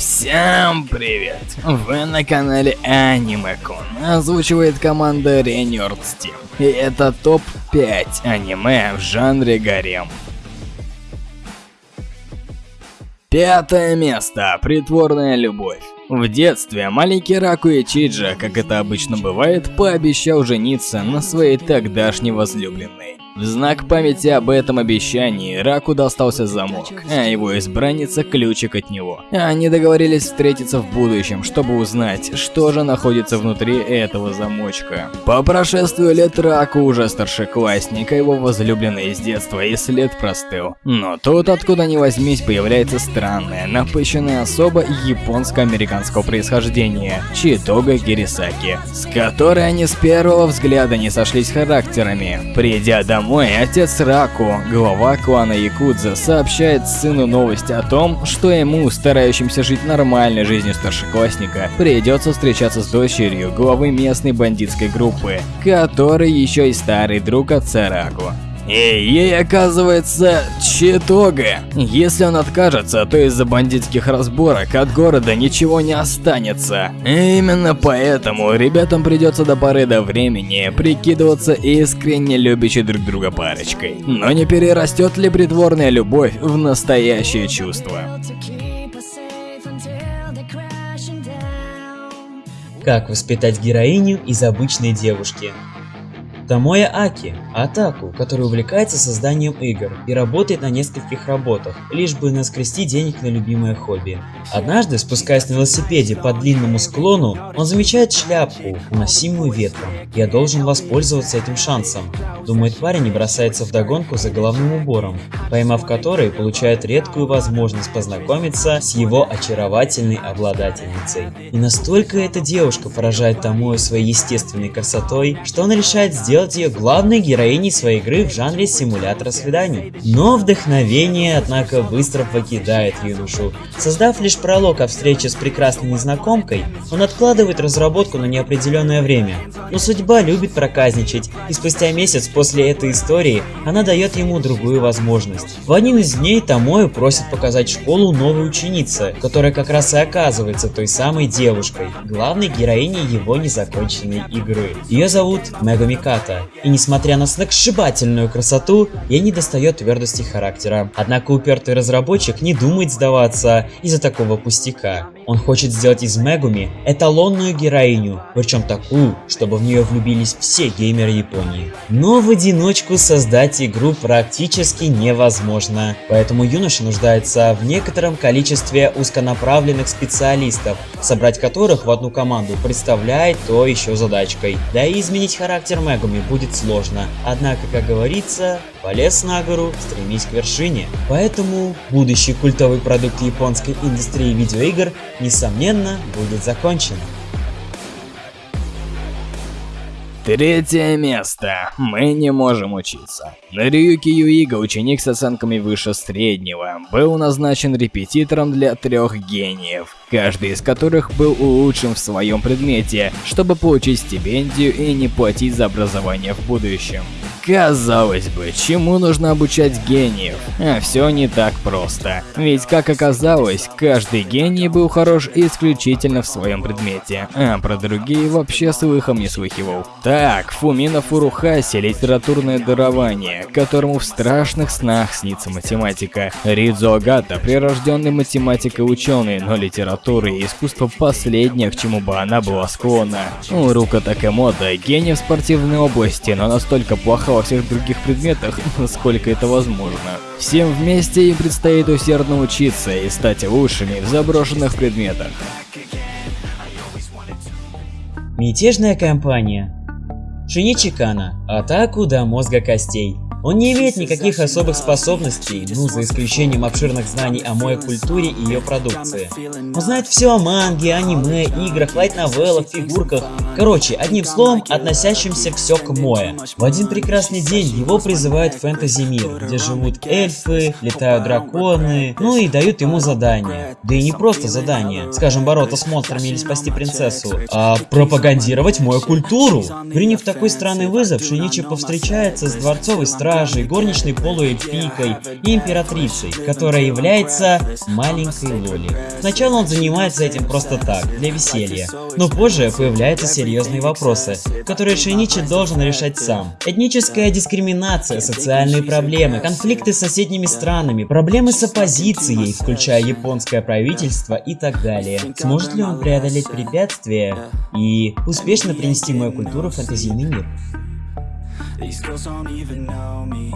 Всем привет! Вы на канале Анимекон. Озвучивает команда Renewed Steam. И это топ-5 аниме в жанре гарем. Пятое место. Притворная любовь. В детстве маленький Раку Чиджа, как это обычно бывает, пообещал жениться на своей тогдашней возлюбленной. В знак памяти об этом обещании Раку достался замок, а его избранница ключик от него. Они договорились встретиться в будущем, чтобы узнать, что же находится внутри этого замочка. По прошествию лет Раку уже старшеклассник, а его возлюбленный из детства и след простыл. Но тут, откуда ни возьмись, появляется странная, напыщенная особа японско-американского происхождения, Читога Гирисаки, с которой они с первого взгляда не сошлись характерами. Придя домой, домой, отец Раку, глава клана Якудза, сообщает сыну новости о том, что ему, старающимся жить нормальной жизнью старшеклассника, придется встречаться с дочерью главы местной бандитской группы, который еще и старый друг отца Раку. И ей оказывается Читога. Если он откажется, то из-за бандитских разборок от города ничего не останется. И именно поэтому ребятам придется до поры до времени прикидываться искренне любящей друг друга парочкой. Но не перерастет ли притворная любовь в настоящее чувство? Как воспитать героиню из обычной девушки? Томоя Аки – Атаку, который увлекается созданием игр и работает на нескольких работах, лишь бы наскрести денег на любимое хобби. Однажды, спускаясь на велосипеде по длинному склону, он замечает шляпку, уносимую ветром. «Я должен воспользоваться этим шансом», – думает парень и бросается в догонку за головным убором, поймав который, получает редкую возможность познакомиться с его очаровательной обладательницей. И настолько эта девушка поражает Томою своей естественной красотой, что он решает сделать сделать ее главной героиней своей игры в жанре симулятора свиданий. Но вдохновение, однако, быстро покидает юношу. Создав лишь пролог о встрече с прекрасной незнакомкой, он откладывает разработку на неопределенное время. Но судьба любит проказничать, и спустя месяц после этой истории она дает ему другую возможность. В один из дней Томою просит показать школу новой ученицы, которая как раз и оказывается той самой девушкой, главной героиней его незаконченной игры. Ее зовут Мегамиката брата, и несмотря на сногсшибательную красоту, ей не достает твердости характера. Однако упертый разработчик не думает сдаваться из-за такого пустяка. Он хочет сделать из Мегуми эталонную героиню, причем такую, чтобы в нее влюбились все геймеры Японии. Но в одиночку создать игру практически невозможно, поэтому юноша нуждается в некотором количестве узконаправленных специалистов, собрать которых в одну команду представляет то еще задачкой. Да и изменить характер Мегуми будет сложно, однако, как говорится, полез на гору, стремись к вершине. Поэтому будущий культовый продукт японской индустрии видеоигр несомненно, будет закончен. Третье место. Мы не можем учиться. Рюки Юига, ученик с оценками выше среднего, был назначен репетитором для трех гениев, каждый из которых был лучшим в своем предмете, чтобы получить стипендию и не платить за образование в будущем. Казалось бы, чему нужно обучать гениев? А все не так просто. Ведь, как оказалось, каждый гений был хорош исключительно в своем предмете, а про другие вообще слыхом не слыхивал. Так, Фумина Фурухаси – литературное дарование, которому в страшных снах снится математика. Ридзо Агата – прирожденный математик и ученый, но литература и искусство последнее, к чему бы она была склонна. Рука Такэмото – гений в спортивной области, но настолько плоха во всех других предметах, насколько это возможно. Всем вместе им предстоит усердно учиться и стать лучшими в заброшенных предметах. Мятежная компания Шиничикана. Атаку до мозга костей. Он не имеет никаких особых способностей, ну за исключением обширных знаний о моей культуре и ее продукции. Он знает все о манге, аниме, играх, лайт-новеллах, фигурках. Короче, одним словом, относящимся все к Мое. В один прекрасный день его призывают в фэнтези-мир, где живут эльфы, летают драконы, ну и дают ему задание. Да и не просто задание, скажем, бороться с монстрами или спасти принцессу, а пропагандировать мою культуру. Приняв такой странный вызов, Шиничи повстречается с дворцовой стражей стражей, горничной полуэльфийкой и императрицей, которая является маленькой Лоли. Сначала он занимается этим просто так, для веселья, но позже появляются серьезные вопросы, которые Шейничи должен решать сам. Этническая дискриминация, социальные проблемы, конфликты с соседними странами, проблемы с оппозицией, включая японское правительство и так далее. Сможет ли он преодолеть препятствия и успешно принести мою культуру в фэнтезийный мир? These. Girls don't even know me.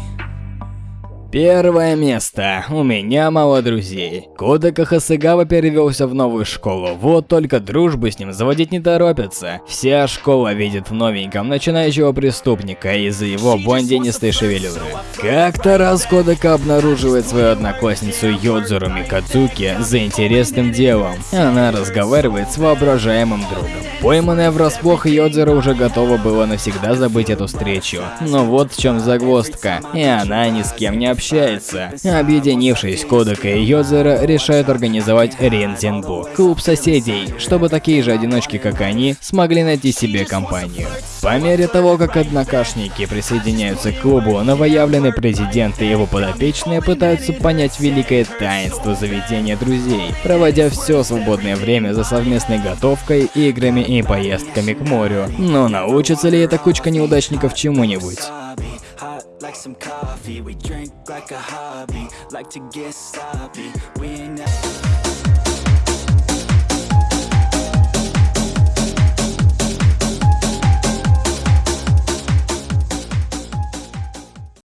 Первое место. У меня мало друзей. Кодека Хасыгава перевелся в новую школу, вот только дружбы с ним заводить не торопятся. Вся школа видит в новеньком начинающего преступника из-за его блондинистой шевелюры. Как-то раз Кодека обнаруживает свою одноклассницу Йодзуру Микадзуки за интересным делом. Она разговаривает с воображаемым другом. Пойманная врасплох, Йодзура уже готова была навсегда забыть эту встречу. Но вот в чем загвоздка, и она ни с кем не общается общается. Объединившись, Кодека и Йозера решают организовать Рензенбу, клуб соседей, чтобы такие же одиночки, как они, смогли найти себе компанию. По мере того, как однокашники присоединяются к клубу, новоявленный президент и его подопечные пытаются понять великое таинство заведения друзей, проводя все свободное время за совместной готовкой, играми и поездками к морю. Но научится ли эта кучка неудачников чему-нибудь? Like some coffee. We drink like a hobby Like to get sloppy. We ain't